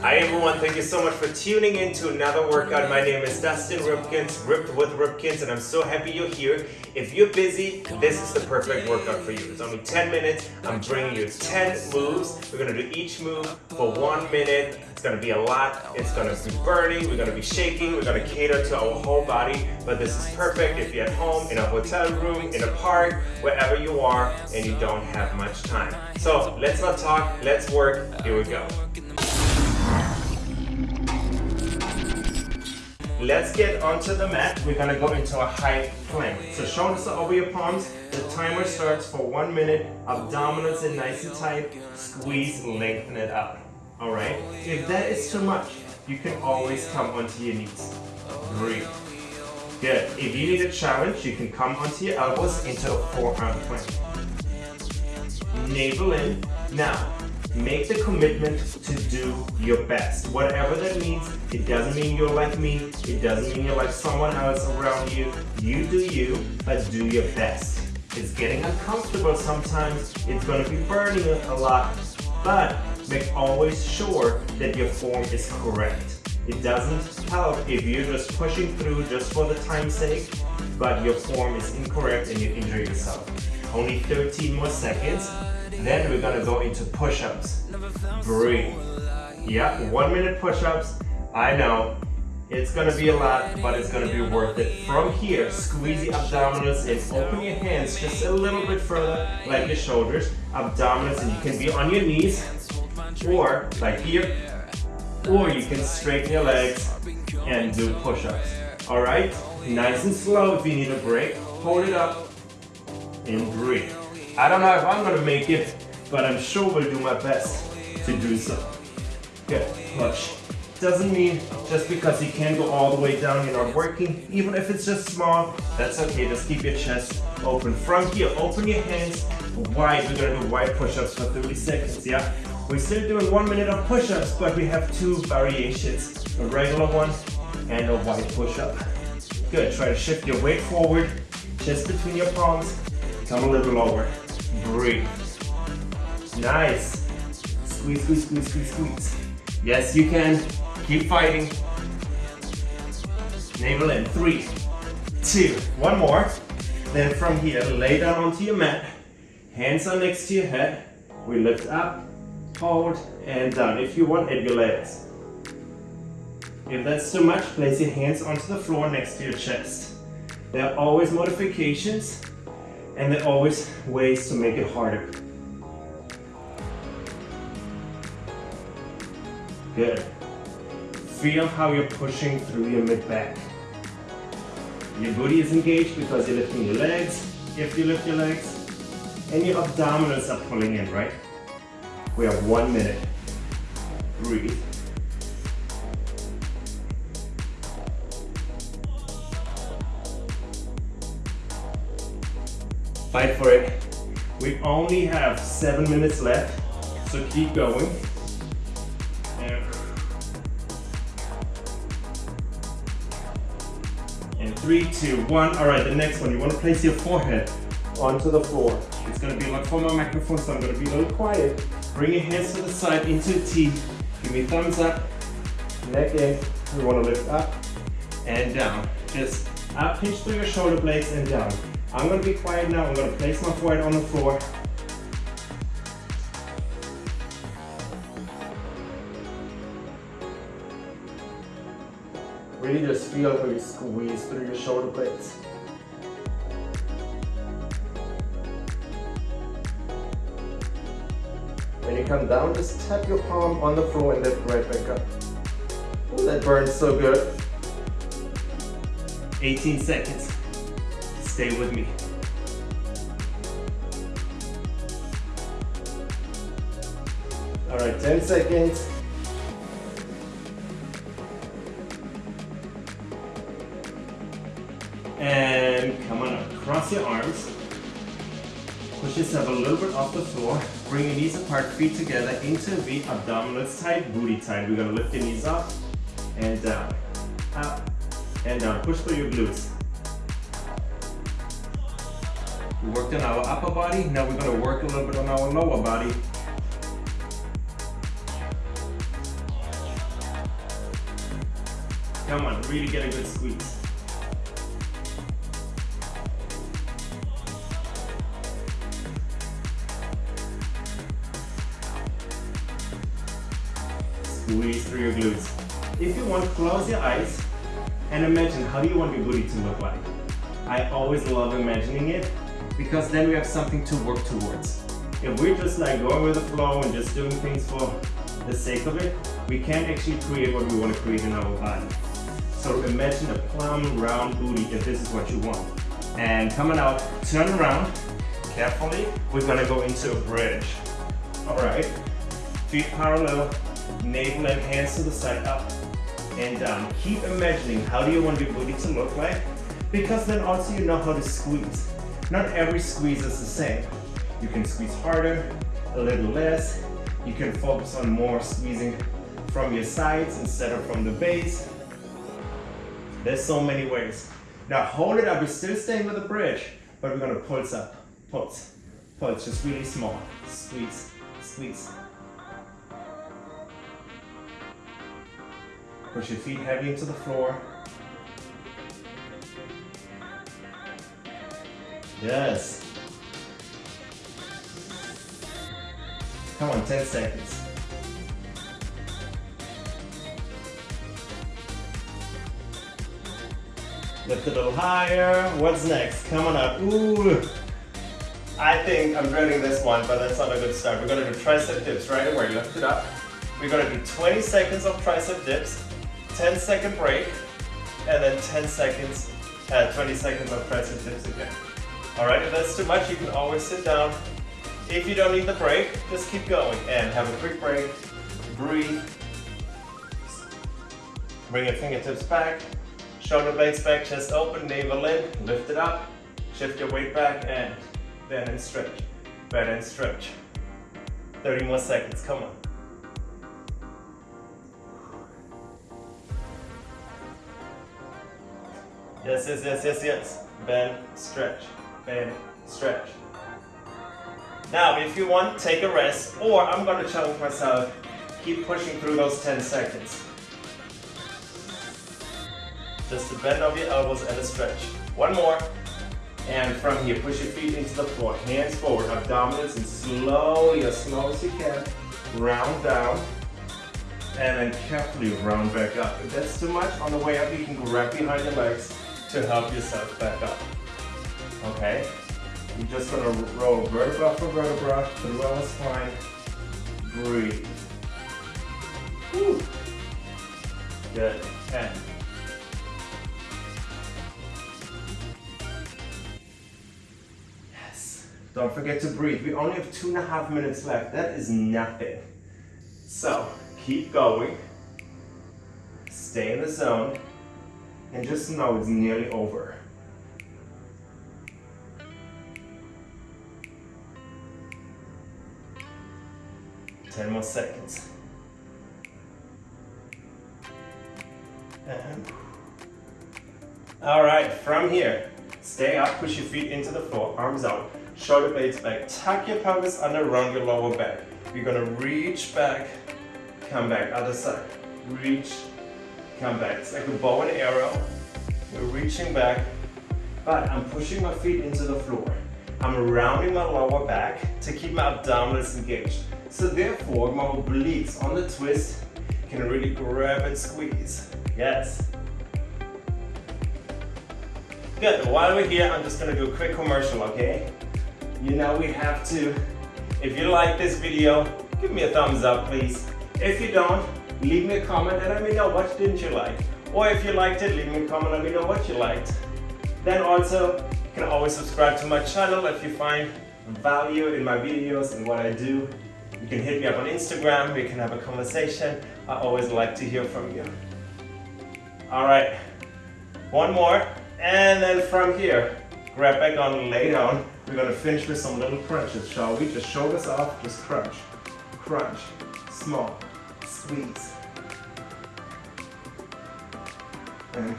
Hi everyone, thank you so much for tuning in to another workout. My name is Dustin Ripkins, Ripped with Ripkins, and I'm so happy you're here. If you're busy, this is the perfect workout for you. It's only 10 minutes. I'm bringing you 10 moves. We're gonna do each move for one minute. It's gonna be a lot. It's gonna be burning. We're gonna be shaking. We're gonna cater to our whole body. But this is perfect if you're at home, in a hotel room, in a park, wherever you are, and you don't have much time. So let's not talk, let's work. Here we go. Let's get onto the mat. We're gonna go into a high plank. So shoulders are over your palms. The timer starts for one minute. Abdominals in nice and tight. Squeeze, lengthen it out. All right? If that is too much, you can always come onto your knees. Breathe. Good. If you need a challenge, you can come onto your elbows into a forearm plank. Navel in. Now, make the commitment to do your best. Whatever that means, it doesn't mean you're like me, it doesn't mean you're like someone else around you. You do you, but do your best. It's getting uncomfortable sometimes, it's gonna be burning a lot, but make always sure that your form is correct. It doesn't help if you're just pushing through just for the time's sake, but your form is incorrect and you injure yourself. Only 13 more seconds, then we're gonna go into push-ups. Breathe. Yeah, one minute push-ups. I know, it's gonna be a lot, but it's gonna be worth it. From here, squeeze the abdominals and open your hands just a little bit further, like your shoulders, abdominals, and you can be on your knees, or like here, or you can straighten your legs and do push-ups. All right, nice and slow if you need a break. Hold it up and breathe. I don't know if I'm gonna make it, but I'm sure we'll do my best to do so. Good, push. Doesn't mean just because you can't go all the way down, you're not working. Even if it's just small, that's okay. Just keep your chest open. From here, open your hands wide. We're gonna do wide push-ups for 30 seconds, yeah? We're still doing one minute of push-ups, but we have two variations. A regular one and a wide push-up. Good, try to shift your weight forward, chest between your palms, come a little lower. Breathe. Nice. Squeeze, squeeze, squeeze, squeeze, squeeze. Yes, you can. Keep fighting. Navel in. Three, two, one more. Then from here, lay down onto your mat. Hands are next to your head. We lift up, hold, and down. If you want, add your legs. If that's too much, place your hands onto the floor next to your chest. There are always modifications and there are always ways to make it harder. Good. Feel how you're pushing through your mid-back. Your booty is engaged because you're lifting your legs, if you lift your legs, and your abdominals are pulling in, right? We have one minute. Breathe. Fight for it. We only have seven minutes left, so keep going. And, three, two, one. All right, the next one. You want to place your forehead onto the floor. It's going to be like for my microphone, so I'm going to be a little quiet. Bring your hands to the side into a T. Give me thumbs up, neck in. We want to lift up and down. Just up, pinch through your shoulder blades and down. I'm gonna be quiet now. I'm gonna place my forehead on the floor. Really just feel how you squeeze through your shoulder blades. When you come down, just tap your palm on the floor and lift right back up. Ooh, that burns so good. 18 seconds. Stay with me. All right, 10 seconds. And come on up, cross your arms. Push yourself a little bit off the floor. Bring your knees apart, feet together into V, abdominals tight, booty tight. We're gonna lift your knees up and down, up and down. Push through your glutes. We worked on our upper body, now we're gonna work a little bit on our lower body. Come on, really get a good squeeze. Squeeze through your glutes. If you want, close your eyes and imagine how do you want your booty to look like. I always love imagining it because then we have something to work towards. If we're just like going with the flow and just doing things for the sake of it, we can't actually create what we want to create in our body. So imagine a plumb round booty if this is what you want. And coming out, turn around carefully. We're gonna go into a bridge. All right, feet parallel, navel and hands to the side, up and down. Keep imagining how do you want your booty to look like because then also you know how to squeeze. Not every squeeze is the same. You can squeeze harder, a little less. You can focus on more squeezing from your sides instead of from the base. There's so many ways. Now hold it up, we're still staying with the bridge, but we're gonna pulse up, pulse, pulse, just really small. Squeeze, squeeze. Push your feet heavy into the floor. Yes. Come on, 10 seconds. Lift a little higher. What's next? Coming up. Ooh. I think I'm dreading this one, but that's not a good start. We're gonna do tricep dips right away. Lift it up. We're gonna do 20 seconds of tricep dips, 10 second break, and then 10 seconds, uh, 20 seconds of tricep dips again. All right, if that's too much, you can always sit down. If you don't need the break, just keep going and have a quick break. Breathe. Bring your fingertips back, shoulder blades back, chest open, navel in, lift it up, shift your weight back and bend and stretch, bend and stretch. 30 more seconds, come on. Yes, yes, yes, yes, yes. Bend, stretch, bend, stretch. Now, if you want, take a rest, or I'm gonna challenge myself, keep pushing through those 10 seconds. Just a bend of your elbows and a stretch. One more. And from here, push your feet into the floor. Hands forward, abdominals, and slowly, as slow as you can, round down. And then carefully round back up. If that's too much, on the way up, you can grab behind your legs to help yourself back up. Okay? You're just gonna roll vertebra for vertebra through our spine. Breathe. Good. And yes. Don't forget to breathe. We only have two and a half minutes left. That is nothing. So keep going. Stay in the zone. And just know it's nearly over. 10 more seconds. And all right, from here, stay up, push your feet into the floor, arms out, shoulder blades back, tuck your pelvis under around your lower back. You're gonna reach back, come back, other side, reach, come back. It's like a bow and arrow. We're reaching back, but I'm pushing my feet into the floor. I'm rounding my lower back to keep my abdominals engaged. So therefore, my obliques on the twist can really grab and squeeze. Yes. Good, while we're here, I'm just gonna do a quick commercial, okay? You know we have to, if you like this video, give me a thumbs up, please. If you don't, leave me a comment and let me know what didn't you like. Or if you liked it, leave me a comment and let me know what you liked. Then also, you can always subscribe to my channel if you find value in my videos and what I do. You can hit me up on Instagram, we can have a conversation. I always like to hear from you. All right, one more. And then from here, grab back on, lay down. We're gonna finish with some little crunches, shall we? Just shoulders off, just crunch, crunch, small, squeeze. And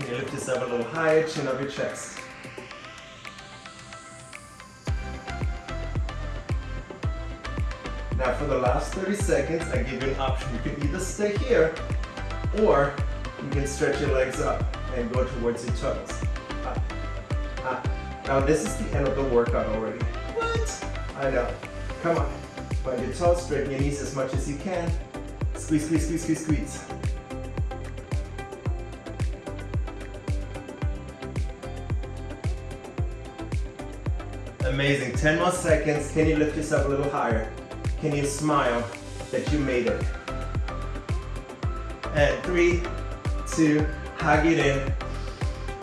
you lift yourself a little higher, chin up your chest. For the last 30 seconds, I give you an option. You can either stay here or you can stretch your legs up and go towards your toes. Up, up. Now this is the end of the workout already. What? I know. Come on. Find your toes, straighten your knees as much as you can. Squeeze, squeeze, squeeze, squeeze, squeeze. Amazing, 10 more seconds. Can you lift yourself a little higher? Can you smile that you made it? And three, two, hug it in.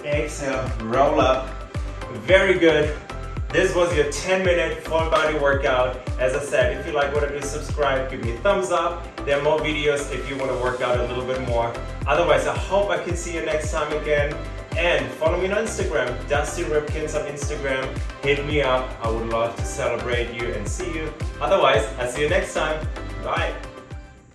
Exhale, roll up. Very good. This was your 10 minute full body workout. As I said, if you like what I do, subscribe, give me a thumbs up. There are more videos if you want to work out a little bit more. Otherwise, I hope I can see you next time again. And follow me on Instagram, Dusty Ripkins on Instagram. Hit me up. I would love to celebrate you and see you. Otherwise, I'll see you next time. Bye.